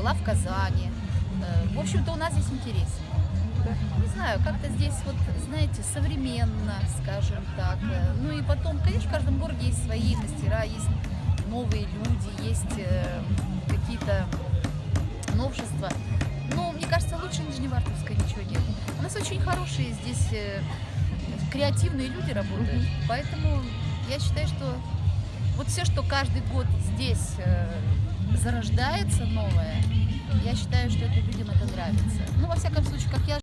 была в Казани. Э, В общем-то, у нас здесь интереснее. Не знаю, как-то здесь вот, знаете, современно, скажем так. Э, Ну и потом, конечно, в каждом городе есть свои мастера, есть новые люди, есть э, какие-то новшества. Но мне кажется, лучше Нижневартовска ничего нет. У нас очень хорошие здесь креативные люди работают. Поэтому я считаю, что вот все, что каждый год здесь зарождается новое, я считаю, что это людям это нравится. Ну, во всяком случае,